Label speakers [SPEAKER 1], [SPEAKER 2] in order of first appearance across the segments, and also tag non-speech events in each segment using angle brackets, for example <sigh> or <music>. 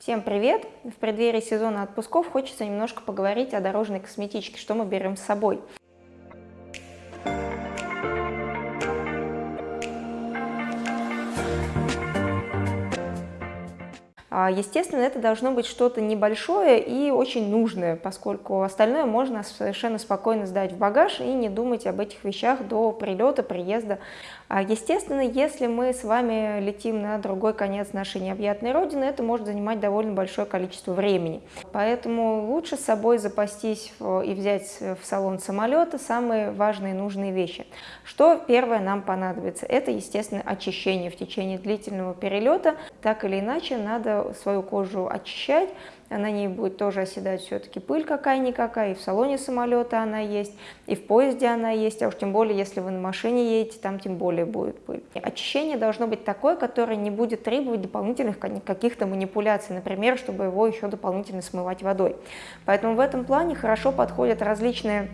[SPEAKER 1] Всем привет! В преддверии сезона отпусков хочется немножко поговорить о дорожной косметичке, что мы берем с собой. А, естественно, это должно быть что-то небольшое и очень нужное, поскольку остальное можно совершенно спокойно сдать в багаж и не думать об этих вещах до прилета, приезда. А, естественно, если мы с вами летим на другой конец нашей необъятной родины, это может занимать довольно большое количество времени. Поэтому лучше с собой запастись и взять в салон самолета самые важные и нужные вещи. Что первое нам понадобится? Это, естественно, очищение в течение длительного перелета. Так или иначе, надо свою кожу очищать, на ней будет тоже оседать все-таки пыль какая-никакая, и в салоне самолета она есть, и в поезде она есть, а уж тем более, если вы на машине едете, там тем более будет пыль. Очищение должно быть такое, которое не будет требовать дополнительных каких-то манипуляций, например, чтобы его еще дополнительно смывать водой. Поэтому в этом плане хорошо подходят различные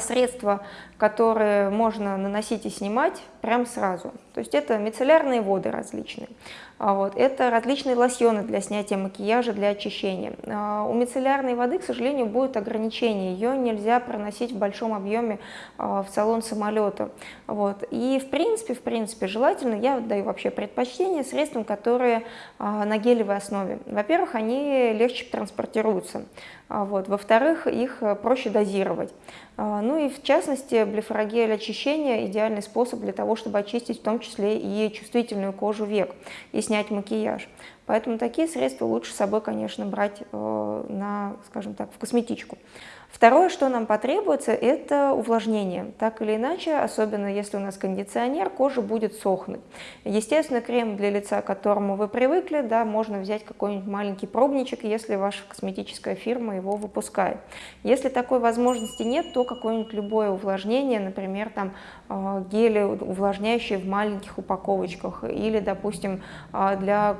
[SPEAKER 1] средства, которые можно наносить и снимать прямо сразу. То есть это мицеллярные воды различные. А вот. Это различные лосьоны для снятия макияжа, для очищения. А, у мицеллярной воды, к сожалению, будет ограничение. Ее нельзя проносить в большом объеме в салон самолета. Вот. И в принципе, в принципе, желательно, я даю вообще предпочтение средствам, которые на гелевой основе. Во-первых, они легче транспортируются. Вот. Во-вторых, их проще дозировать. Ну и в частности, блефорогель очищения – идеальный способ для того, чтобы очистить в том числе и чувствительную кожу век и снять макияж. Поэтому такие средства лучше с собой, конечно, брать э, на, скажем так, в косметичку. Второе, что нам потребуется, это увлажнение. Так или иначе, особенно если у нас кондиционер, кожа будет сохнуть. Естественно, крем для лица, к которому вы привыкли, да, можно взять какой-нибудь маленький пробничек, если ваша косметическая фирма его выпускает. Если такой возможности нет, то какое-нибудь любое увлажнение, например, там э, гели увлажняющие в маленьких упаковочках, или, допустим, э, для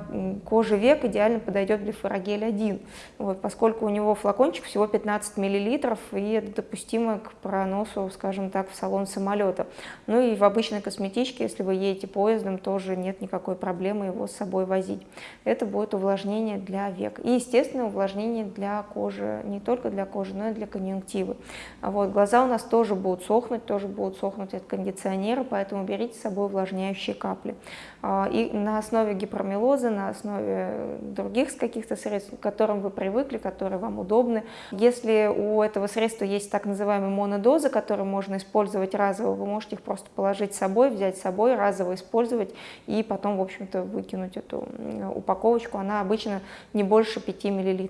[SPEAKER 1] кожи век идеально подойдет блефорогель 1, вот, поскольку у него флакончик всего 15 мл, и это допустимо к проносу, скажем так, в салон самолета. Ну и в обычной косметичке, если вы едете поездом, тоже нет никакой проблемы его с собой возить. Это будет увлажнение для век. И, естественно, увлажнение для кожи, не только для кожи, но и для конъюнктивы. Вот, глаза у нас тоже будут сохнуть, тоже будут сохнуть от кондиционера, поэтому берите с собой увлажняющие капли. А, и на основе гипромелоза, на основе других каких-то средств, к которым вы привыкли, которые вам удобны. Если у этого средства есть так называемые монодозы, которые можно использовать разово, вы можете их просто положить с собой, взять с собой, разово использовать и потом, в общем-то, выкинуть эту упаковочку. Она обычно не больше 5 мл.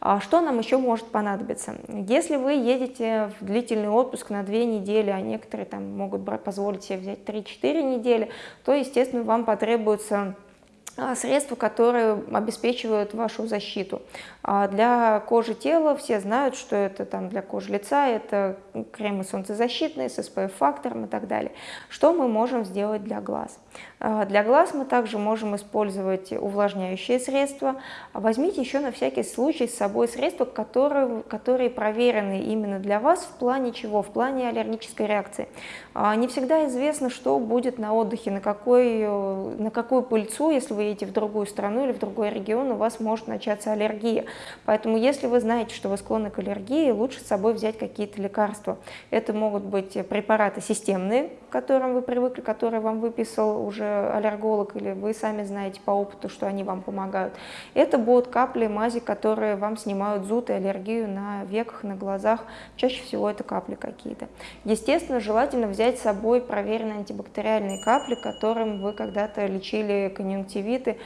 [SPEAKER 1] А что нам еще может понадобиться? Если вы едете в длительный отпуск на 2 недели, а некоторые там могут позволить себе взять 3-4 недели, то, естественно, вам потребуется средства, которые обеспечивают вашу защиту. А для кожи тела все знают, что это там для кожи лица, это кремы солнцезащитные с SPF-фактором и так далее. Что мы можем сделать для глаз? А, для глаз мы также можем использовать увлажняющие средства. Возьмите еще на всякий случай с собой средства, которые, которые проверены именно для вас в плане чего? В плане аллергической реакции. Не всегда известно, что будет на отдыхе, на, какой, на какую пыльцу, если вы вы едете в другую страну или в другой регион, у вас может начаться аллергия. Поэтому если вы знаете, что вы склонны к аллергии, лучше с собой взять какие-то лекарства. Это могут быть препараты системные, к которым вы привыкли, которые вам выписал уже аллерголог, или вы сами знаете по опыту, что они вам помогают. Это будут капли, мази, которые вам снимают зуд и аллергию на веках, на глазах. Чаще всего это капли какие-то. Естественно, желательно взять с собой проверенные антибактериальные капли, которым вы когда-то лечили конъюнктивит, виды.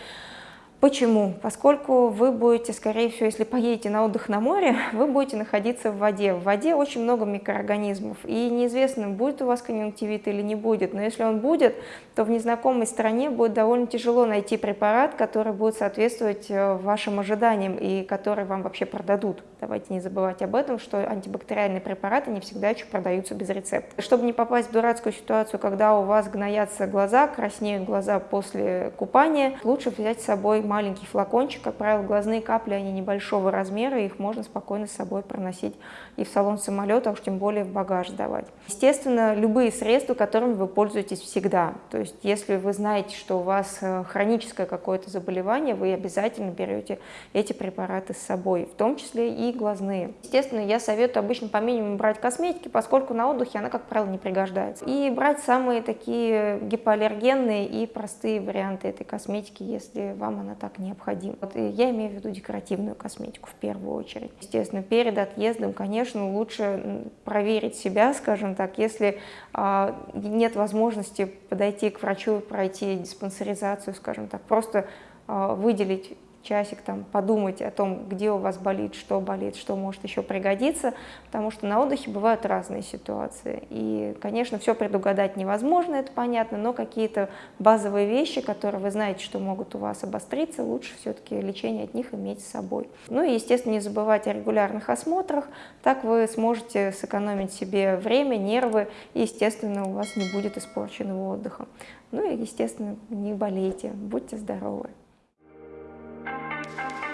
[SPEAKER 1] Почему? Поскольку вы будете, скорее всего, если поедете на отдых на море, <laughs> вы будете находиться в воде. В воде очень много микроорганизмов, и неизвестно, будет у вас конъюнктивит или не будет. Но если он будет, то в незнакомой стране будет довольно тяжело найти препарат, который будет соответствовать э, вашим ожиданиям и который вам вообще продадут. Давайте не забывать об этом, что антибактериальные препараты не всегда еще продаются без рецепта. Чтобы не попасть в дурацкую ситуацию, когда у вас гноятся глаза, краснеют глаза после купания, лучше взять с собой маленький флакончик. Как правило, глазные капли, они небольшого размера, их можно спокойно с собой проносить и в салон самолета, а уж тем более в багаж давать. Естественно, любые средства, которыми вы пользуетесь всегда. То есть, если вы знаете, что у вас э, хроническое какое-то заболевание, вы обязательно берете эти препараты с собой, в том числе и глазные. Естественно, я советую обычно по минимуму брать косметики, поскольку на отдыхе она, как правило, не пригождается. И брать самые такие гипоаллергенные и простые варианты этой косметики, если вам она так необходима. Вот, я имею в виду декоративную косметику в первую очередь. Естественно, перед отъездом, конечно, лучше проверить себя, скажем так, если а, нет возможности подойти к врачу, пройти диспансеризацию, скажем так, просто а, выделить часик там подумать о том, где у вас болит, что болит, что может еще пригодиться, потому что на отдыхе бывают разные ситуации. И, конечно, все предугадать невозможно, это понятно, но какие-то базовые вещи, которые вы знаете, что могут у вас обостриться, лучше все-таки лечение от них иметь с собой. Ну и, естественно, не забывать о регулярных осмотрах, так вы сможете сэкономить себе время, нервы, и, естественно, у вас не будет испорченного отдыха. Ну и, естественно, не болейте, будьте здоровы. thank you